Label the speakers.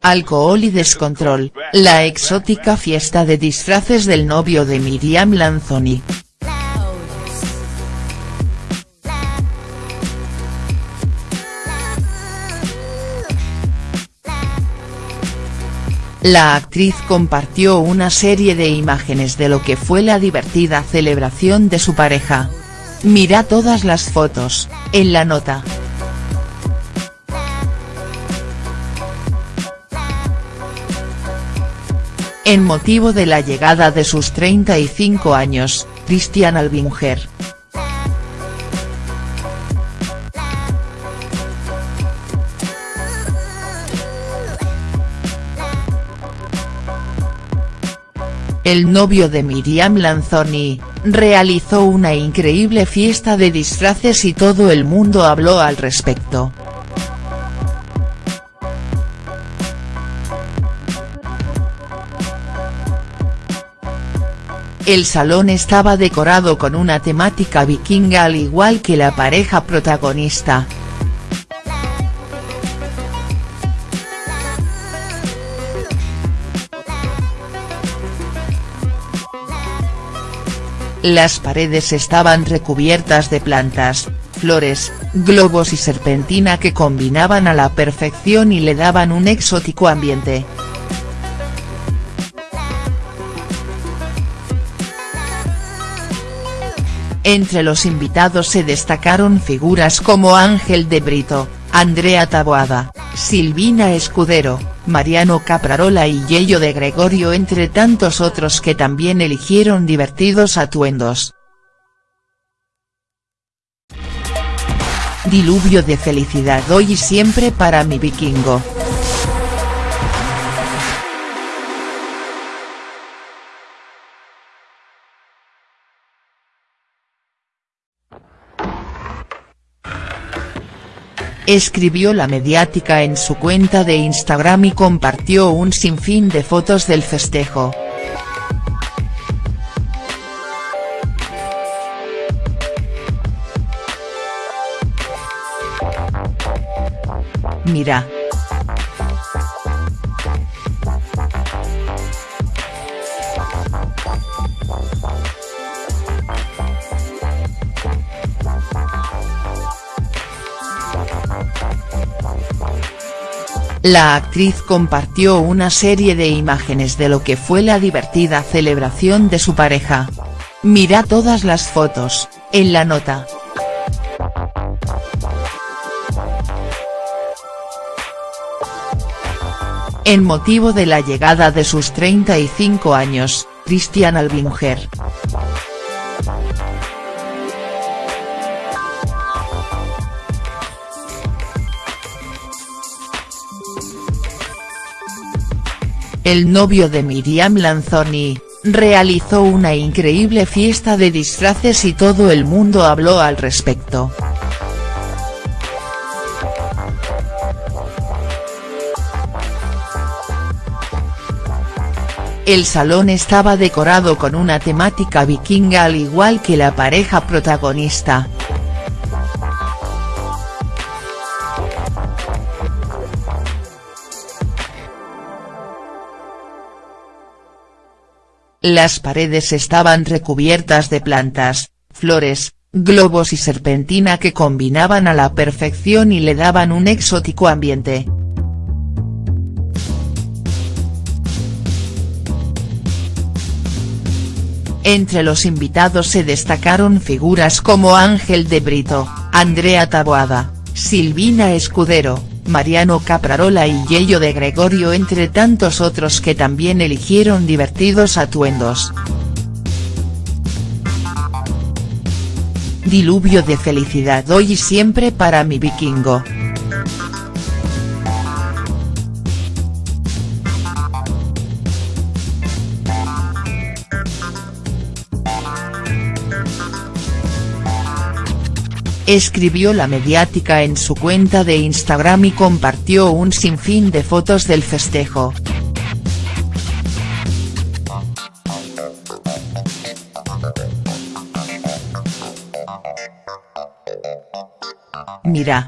Speaker 1: alcohol y descontrol, la exótica fiesta de disfraces del novio de Miriam Lanzoni. La actriz compartió una serie de imágenes de lo que fue la divertida celebración de su pareja. Mira todas las fotos, en la nota. En motivo de la llegada de sus 35 años, Christian Albinger. El novio de Miriam Lanzoni, realizó una increíble fiesta de disfraces y todo el mundo habló al respecto. El salón estaba decorado con una temática vikinga al igual que la pareja protagonista. Las paredes estaban recubiertas de plantas, flores, globos y serpentina que combinaban a la perfección y le daban un exótico ambiente. Entre los invitados se destacaron figuras como Ángel de Brito, Andrea Taboada, Silvina Escudero, Mariano Caprarola y Yello de Gregorio entre tantos otros que también eligieron divertidos atuendos. Diluvio de felicidad hoy y siempre para mi vikingo. Escribió la mediática en su cuenta de Instagram y compartió un sinfín de fotos del festejo. Mira. La actriz compartió una serie de imágenes de lo que fue la divertida celebración de su pareja. Mira todas las fotos, en la nota. En motivo de la llegada de sus 35 años, Christian Albinger. El novio de Miriam Lanzoni, realizó una increíble fiesta de disfraces y todo el mundo habló al respecto. El salón estaba decorado con una temática vikinga al igual que la pareja protagonista. Las paredes estaban recubiertas de plantas, flores, globos y serpentina que combinaban a la perfección y le daban un exótico ambiente. Entre los invitados se destacaron figuras como Ángel de Brito, Andrea Taboada, Silvina Escudero, Mariano Caprarola y Yello de Gregorio entre tantos otros que también eligieron divertidos atuendos. Diluvio de felicidad hoy y siempre para mi vikingo. Escribió la mediática en su cuenta de Instagram y compartió un sinfín de fotos del festejo. Mira.